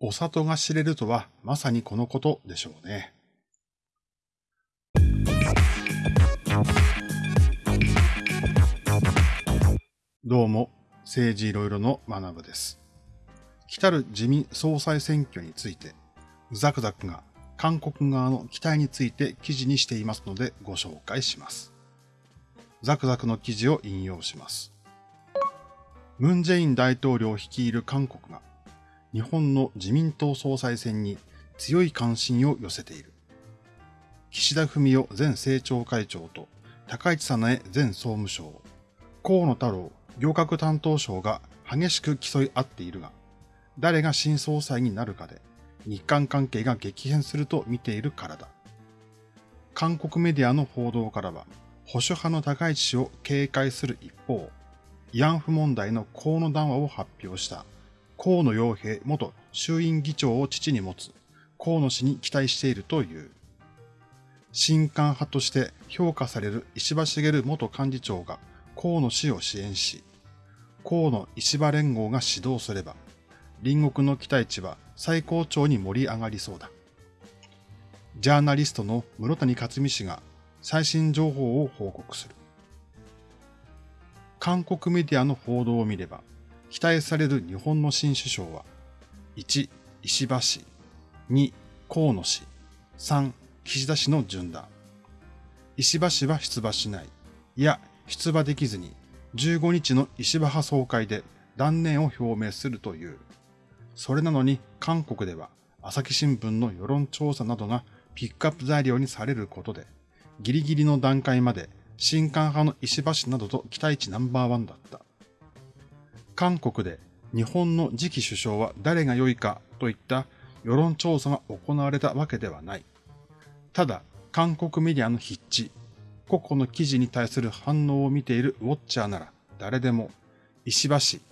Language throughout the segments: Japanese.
お里が知れるとはまさにこのことでしょうね。どうも、政治いろいろの学部です。来たる自民総裁選挙について、ザクザクが韓国側の期待について記事にしていますのでご紹介します。ザクザクの記事を引用します。ムン・ジェイン大統領率いる韓国が日本の自民党総裁選に強い関心を寄せている。岸田文雄前政調会長と高市早苗前総務省、河野太郎行革担当省が激しく競い合っているが、誰が新総裁になるかで日韓関係が激変すると見ているからだ。韓国メディアの報道からは、保守派の高市氏を警戒する一方、慰安婦問題の河野談話を発表した河野洋平元衆院議長を父に持つ河野氏に期待しているという。新韓派として評価される石破茂元幹事長が河野氏を支援し、河野石破連合が指導すれば、隣国の期待値は最高潮に盛り上がりそうだ。ジャーナリストの室谷克美氏が最新情報を報告する。韓国メディアの報道を見れば、期待される日本の新首相は、1、石破氏、2、河野氏、3、岸田氏の順だ。石破氏は出馬しない。いや、出馬できずに、15日の石破派総会で断念を表明するという。それなのに韓国では朝日新聞の世論調査などがピックアップ材料にされることで、ギリギリの段階まで新韓派の石破氏などと期待値ナンバーワンだった。韓国で日本の次期首相は誰が良いかといった世論調査が行われたわけではない。ただ、韓国メディアの筆致、個々の記事に対する反応を見ているウォッチャーなら誰でも、石破氏、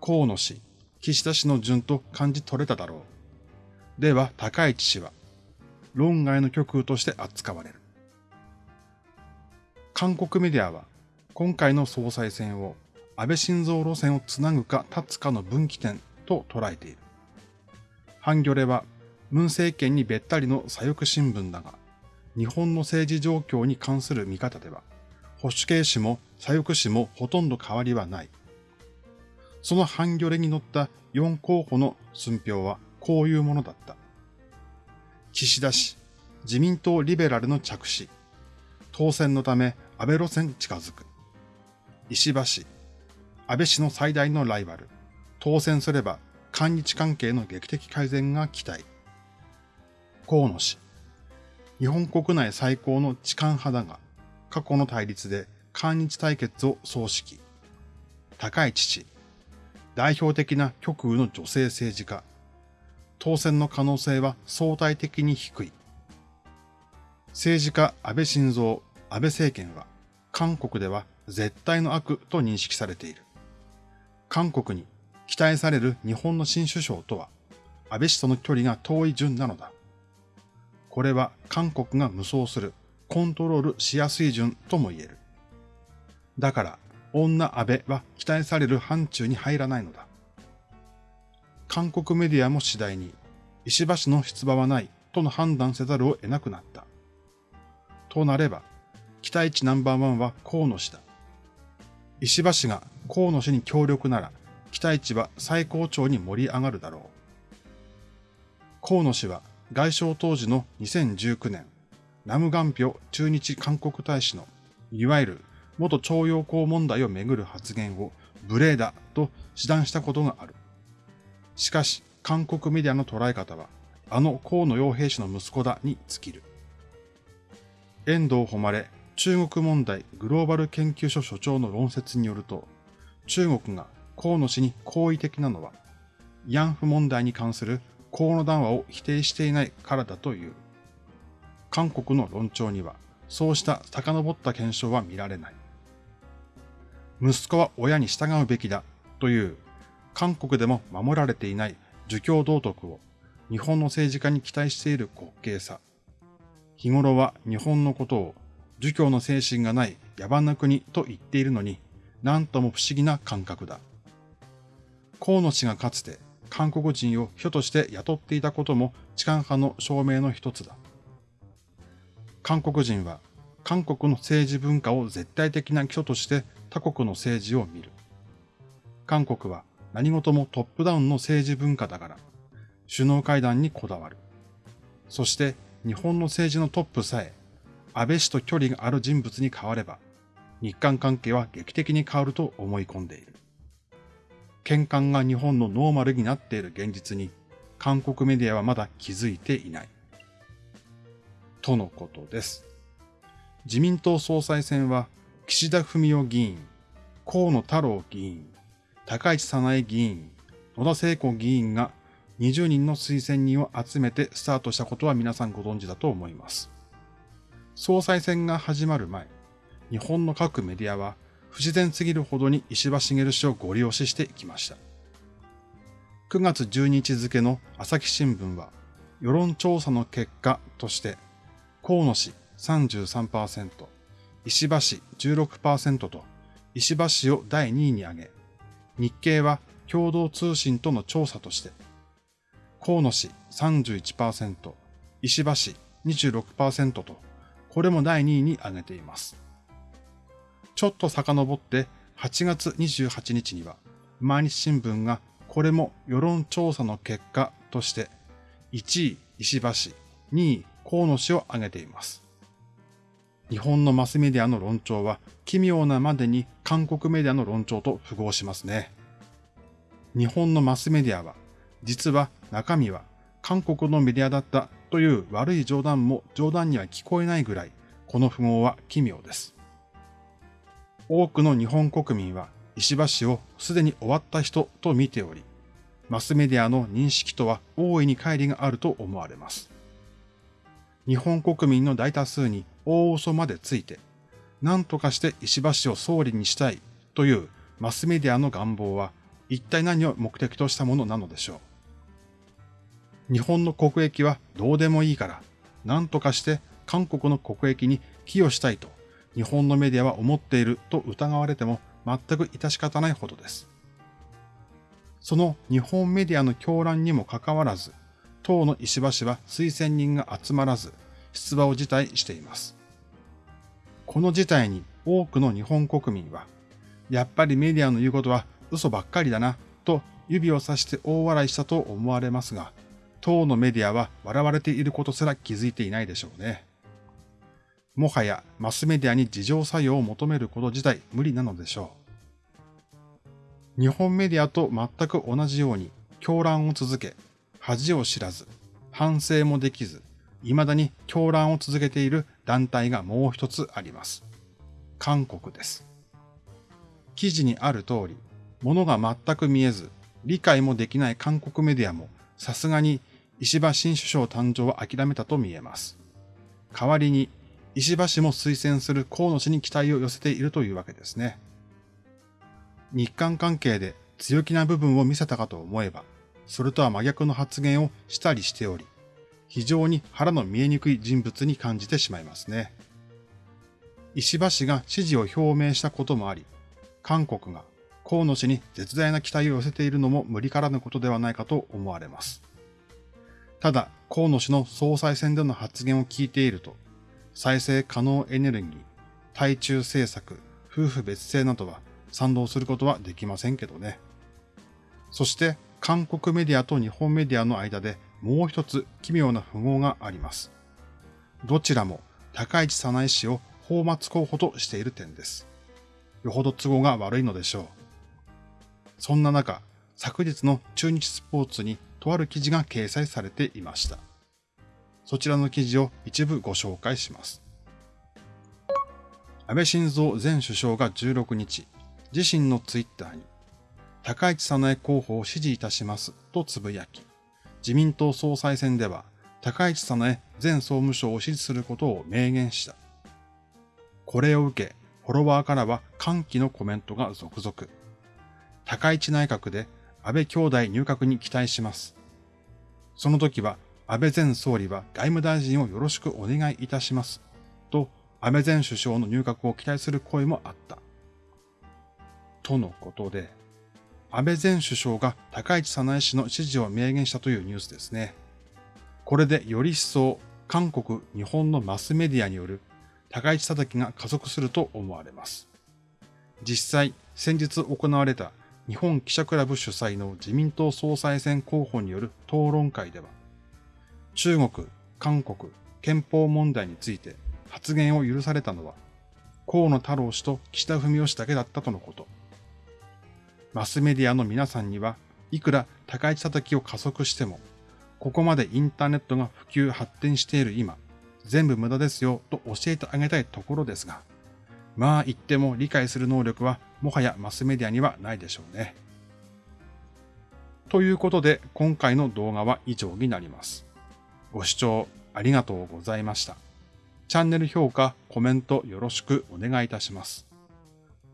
河野氏、岸田氏の順と感じ取れただろう。では、高市氏は、論外の極右として扱われる。韓国メディアは、今回の総裁選を安倍晋三路線をつなぐか立つかの分岐点と捉えている。ハンギョレは、ムン政権にべったりの左翼新聞だが、日本の政治状況に関する見方では、保守系氏も左翼氏もほとんど変わりはない。そのハンギョレに乗った4候補の寸評はこういうものだった。岸田氏、自民党リベラルの着手。当選のため安倍路線近づく。石破氏、安倍氏の最大のライバル、当選すれば韓日関係の劇的改善が期待。河野氏、日本国内最高の痴漢派だが、過去の対立で韓日対決を総指揮。高市氏、代表的な極右の女性政治家。当選の可能性は相対的に低い。政治家安倍晋三、安倍政権は、韓国では絶対の悪と認識されている。韓国に期待される日本の新首相とは、安倍氏との距離が遠い順なのだ。これは韓国が無双する、コントロールしやすい順とも言える。だから、女安倍は期待される範疇に入らないのだ。韓国メディアも次第に、石破氏の出馬はないとの判断せざるを得なくなった。となれば、期待値ナンバーワンは河野氏だ。石破氏が河野氏に協力なら、期待値は最高潮に盛り上がるだろう。河野氏は外相当時の2019年、ナムガンピョ駐日韓国大使の、いわゆる元徴用工問題をめぐる発言を無礼だと指断したことがある。しかし、韓国メディアの捉え方は、あの河野洋平氏の息子だに尽きる。遠藤誉れ中国問題グローバル研究所所長の論説によると、中国が河野氏に好意的なのは、慰安婦問題に関する河野談話を否定していないからだという。韓国の論調には、そうした遡った検証は見られない。息子は親に従うべきだという韓国でも守られていない儒教道徳を日本の政治家に期待している滑稽さ。日頃は日本のことを儒教の精神がない野蛮な国と言っているのに、なんとも不思議な感覚だ。河野氏がかつて韓国人を秘書として雇っていたことも痴漢派の証明の一つだ。韓国人は韓国の政治文化を絶対的な基礎として他国の政治を見る。韓国は何事もトップダウンの政治文化だから、首脳会談にこだわる。そして日本の政治のトップさえ、安倍氏と距離がある人物に変われば、日韓関係は劇的に変わると思い込んでいる。喧嘩が日本のノーマルになっている現実に、韓国メディアはまだ気づいていない。とのことです。自民党総裁選は、岸田文雄議員、河野太郎議員、高市早苗議員、野田聖子議員が20人の推薦人を集めてスタートしたことは皆さんご存知だと思います。総裁選が始まる前、日本の各メディアは不自然すぎるほどに石破茂氏をご利用ししていきました。9月12日付の朝日新聞は、世論調査の結果として、河野氏33%、石破氏16%と、石破氏を第2位に挙げ、日経は共同通信との調査として、河野氏31%、石破氏26%と、これも第2位に挙げています。ちょっと遡って8月28日には、毎日新聞がこれも世論調査の結果として、1位石破氏、2位河野氏を挙げています。日本のマスメディアの論調は奇妙なまでに韓国メディアの論調と符合しますね。日本のマスメディアは、実は中身は韓国のメディアだったという悪い冗談も冗談には聞こえないぐらい、この符号は奇妙です。多くの日本国民は石破氏をすでに終わった人と見ており、マスメディアの認識とは大いに乖離があると思われます。日本国民の大多数に大嘘までついて、何とかして石破氏を総理にしたいというマスメディアの願望は一体何を目的としたものなのでしょう。日本の国益はどうでもいいから、何とかして韓国の国益に寄与したいと日本のメディアは思っていると疑われても全く致し方ないほどです。その日本メディアの狂乱にもかかわらず、党の石破氏は推薦人が集まらず、出馬を辞退しています。この事態に多くの日本国民は、やっぱりメディアの言うことは嘘ばっかりだな、と指をさして大笑いしたと思われますが、党のメディアは笑われていることすら気づいていないでしょうね。もはやマスメディアに自浄作用を求めること自体無理なのでしょう。日本メディアと全く同じように狂乱を続け、恥を知らず、反省もできず、未だに狂乱を続けている団体がもう一つあります。韓国です。記事にある通り、物が全く見えず、理解もできない韓国メディアも、さすがに石破新首相誕生を諦めたと見えます。代わりに石破氏も推薦する河野氏に期待を寄せているというわけですね。日韓関係で強気な部分を見せたかと思えば、それとは真逆の発言をしたりしており、非常に腹の見えにくい人物に感じてしまいますね。石破氏が支持を表明したこともあり、韓国が河野氏に絶大な期待を寄せているのも無理からぬことではないかと思われます。ただ、河野氏の総裁選での発言を聞いていると、再生可能エネルギー、対中政策、夫婦別姓などは賛同することはできませんけどね。そして韓国メディアと日本メディアの間でもう一つ奇妙な符号があります。どちらも高市早苗氏を放末候補としている点です。よほど都合が悪いのでしょう。そんな中、昨日の中日スポーツにとある記事が掲載されていました。そちらの記事を一部ご紹介します。安倍晋三前首相が16日、自身のツイッターに、高市早苗候補を支持いたしますとつぶやき、自民党総裁選では高市早苗前総務省を支持することを明言した。これを受け、フォロワーからは歓喜のコメントが続々。高市内閣で安倍兄弟入閣に期待します。その時は安倍前総理は外務大臣をよろしくお願いいたします。と、安倍前首相の入閣を期待する声もあった。とのことで、安倍前首相が高市早苗氏の支持を明言したというニュースですね。これでより一層韓国、日本のマスメディアによる高市叩きが加速すると思われます。実際、先日行われた日本記者クラブ主催の自民党総裁選候補による討論会では、中国、韓国、憲法問題について発言を許されたのは、河野太郎氏と岸田文雄氏だけだったとのこと。マスメディアの皆さんには、いくら高市叩きを加速しても、ここまでインターネットが普及発展している今、全部無駄ですよと教えてあげたいところですが、まあ言っても理解する能力はもはやマスメディアにはないでしょうね。ということで今回の動画は以上になります。ご視聴ありがとうございました。チャンネル評価、コメントよろしくお願いいたします。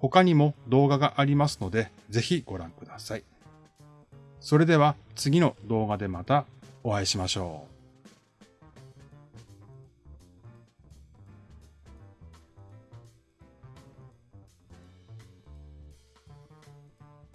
他にも動画がありますので、ぜひご覧ください。それでは次の動画でまたお会いしましょう。